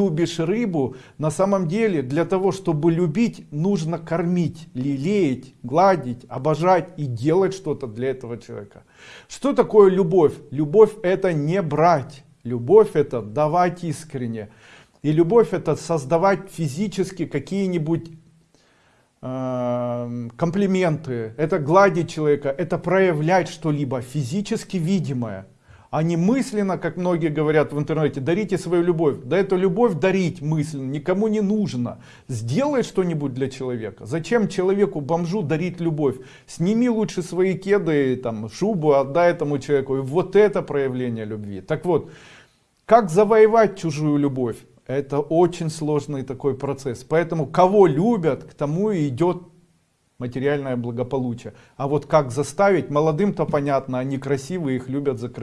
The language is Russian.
любишь рыбу, на самом деле для того, чтобы любить, нужно кормить, лелеять, гладить, обожать и делать что-то для этого человека. Что такое любовь? Любовь это не брать, любовь это давать искренне. И любовь это создавать физически какие-нибудь э, комплименты, это гладить человека, это проявлять что-либо физически видимое а не мысленно, как многие говорят в интернете, дарите свою любовь. Да эту любовь дарить мысленно никому не нужно. Сделай что-нибудь для человека. Зачем человеку, бомжу дарить любовь? Сними лучше свои кеды, там, шубу, отдай этому человеку. И вот это проявление любви. Так вот, как завоевать чужую любовь? Это очень сложный такой процесс. Поэтому кого любят, к тому и идет материальное благополучие. А вот как заставить, молодым-то понятно, они красивые, их любят за красивые.